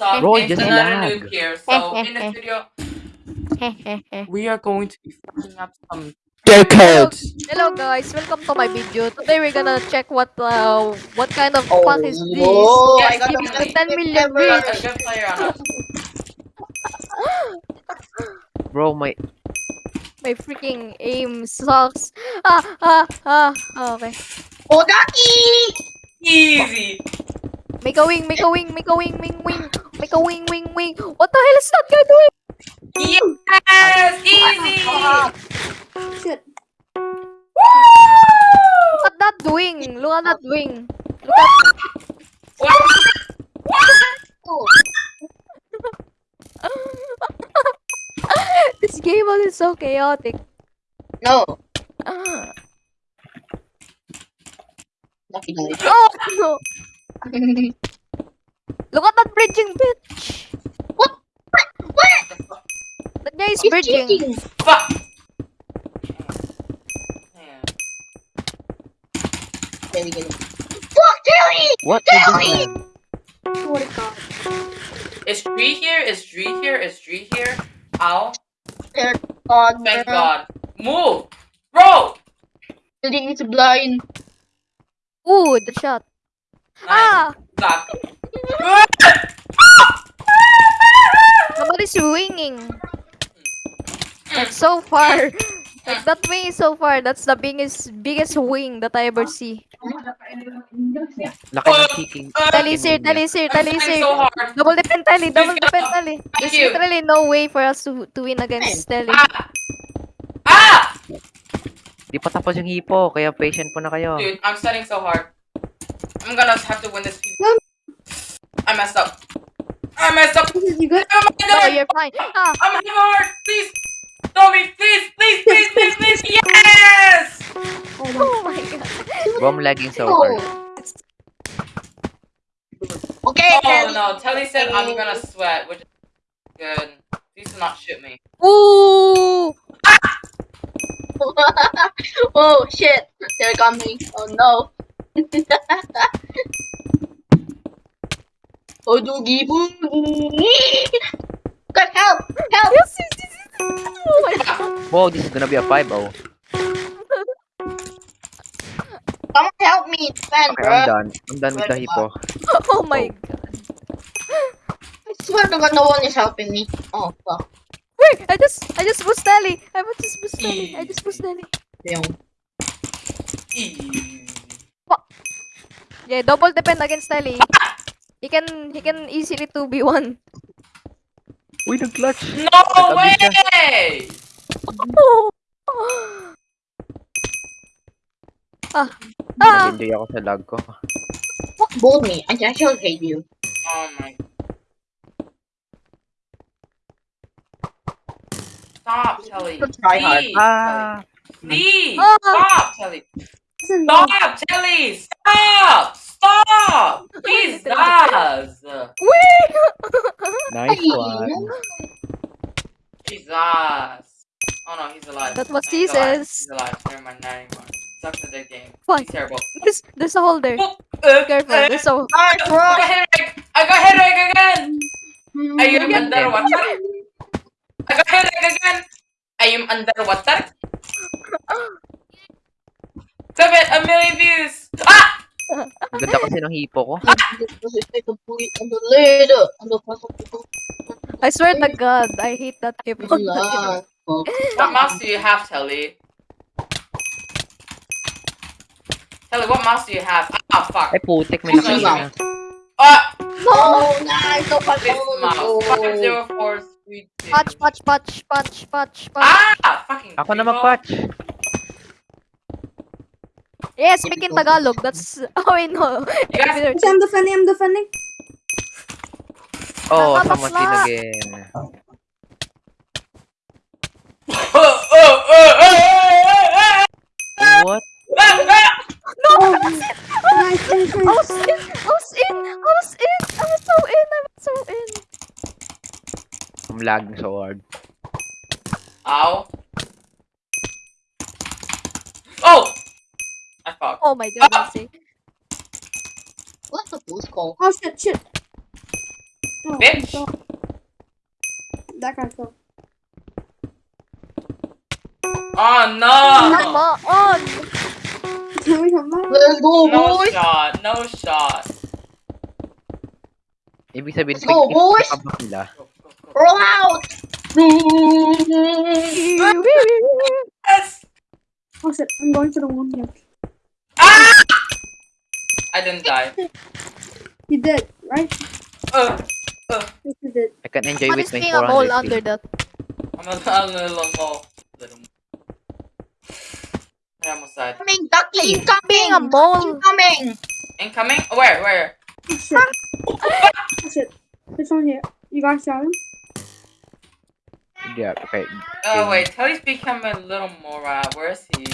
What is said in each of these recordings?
up? Bro, it's just another lag. noob here. So in this video, we are going to be fucking up some Their Hello, codes. hello guys, welcome to my video. Today we're gonna check what uh what kind of Oh, fun is this. no, Yes, I got give the me the best 10 ever. we got rich. a good player on us. Bro, my My freaking aim sucks. Ah ah ah. ah, Okay. Odaki! Easy. Make a wing, make a wing, make a wing, wing, wing, make a wing, wing, wing. What the hell is that guy doing? Yes, easy. Shit. Look at that wing. Look at that wing. Look at Oh, this game is so chaotic. no. Ah. Oh no! Look at that bridging bitch. What? What? That guy is He's bridging. cheating. Fuck. Man. There we go. Fuck, Terry! what Tell is me! What a god. Is Dree here? Is Dree here? Is Dree here? Ow. God, Thank bro. God. Move. Bro. Building is blind. Ooh, the shot. Ah! Suck. Somebody's winging. Like so far. Like that wing is so far. That's the biggest biggest wing that I ever see. Laki ng kicking. Tally sir, tally sir, tally sir. so. Double defend tally, double go. tally. There's literally no way for us to, to win against Telly. Ah! Ah! Di pa tapos yung hipo, kaya patient po na kayo. Dude, I'm studying so hard. I'm gonna have to win this. I messed up. I messed up. You got Oh my No, god! you're fine. Ah, I'm having hard. Please, tell me, please, please, please, please, please. Yes! oh my god. Bro, I'm lagging so Oh. hard. Okay, Oh Terry. no, Telly said I'm gonna sweat, which is good. Please do not shoot me. Ooh! oh shit, they're coming. Oh no. Oh doogie boogie. God help! Help! Yes, yes, yes, yes. Oh my god. Wow, this is gonna be a 5-0. Someone help me, man, Okay, bro. I'm done. I'm done with the hippo. Oh my oh. god. I swear to God, no one is helping me. Oh fuck. Wait, I just I just pushed Telly. I just pushed Telly. I just pushed Telly. Damn. Easy. Yeah, double defend against Telly. He can he can easily 2v1. Uy, nag-clutch! No Nag-abuse way! Ah. Ah. Nag-enjoy ako sa lag ko. Fuck both me. I actually hate you. Oh my. Stop, Telly. Let's try hard. Please, Ah! Please, Ah. stop, Telly. Stop, Telly. Stop. Stop. Jesus. Wait. Nice one. Jesus. Oh no, he's alive. That's what He's she alive. says. He's alive. Never mind, not anymore. Sucks at that game. Fine. He's terrible. There's there's a hole there. Oh, uh, Careful. uh, There's a Nice, I got headache. I got headache again. I am Yeah. underwater. I got headache again. I am underwater. Seven, a million views. Ah! Ang ganda kasi ng hipo ko. I swear to God, I hate that hip. What mouse do you have, Telly? Telly, what mouse do you have? Ah, fuck. Ay, putik, may Sige, nakita na. Ah, Oh, nice. No this mouse. Five control. zero four three two. Patch, patch, patch, patch, patch, patch. Ah, fucking. Ako na Vivo. mag-patch. Yes, speak in Tagalog. That's oh wait no. You guys, I'm defending, I'm defending. Oh, Nakabasla. someone seen again. Oh, oh, oh, oh, oh, oh, What? oh, No, I was in. Nice, nice, I nice. was in. I was in. I was in. I was so in. I was so in. I'm lagging so hard. Ow. Oh! I fucked. Oh my god, Nancy. Ah! What's the boost call? Oh shit, shit. Oh, Bitch. so- That guy fell. Oh Come no! on! Can we come back? Let's go, No boys. shot, no shot. Ibig sabihin, Let's go, boys. nila. Roll out. Yes! Oh shit, I'm going to the one here. I didn't die. You did, right? Uh, uh, Yes, you did. I can enjoy What with is my being a mole 400 under feet. that? I'm a, I'm a little more. I almost died. Incoming, ducky, Being a incoming. mole! Incoming. Incoming? Where? Where? Oh shit. oh shit. This one here. You guys shot him? Yeah, okay. Oh Okay. wait, Teddy's become a little more. Uh, where is he?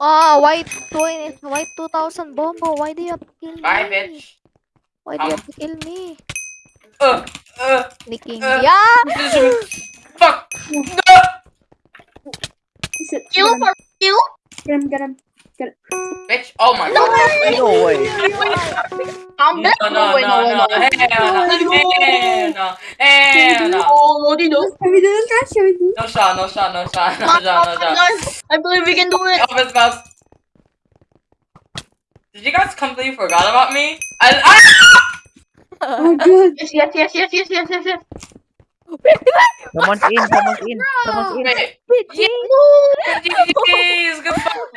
Oh, white 20, white 2000 Bombo, why do you have to kill me? Bye, bitch. Why do you Um. have to kill me? Uh, uh, Sneaking. Uh. yeah! fuck. No. Oh shit. Kill Get him. for kill. Get him, get him. Bitch. Oh my No god. way. No way. I'm No, back. no, no, wait, no, wait, no, wait. hell no, hell no, hell no. Oh, what do you do? Can we do this, guys? Shall we do No shot, no shot, no shot, no Come shot, on, no shot. guys. I believe we can do it. Off his mouse. Did you guys completely forgot about me? I, ah! Oh, good. Yes, yes, yes, yes, yes, yes, yes, yes. Someone's in, someone's in, someone's in. Wait, Bitchy! GG's, good fuck.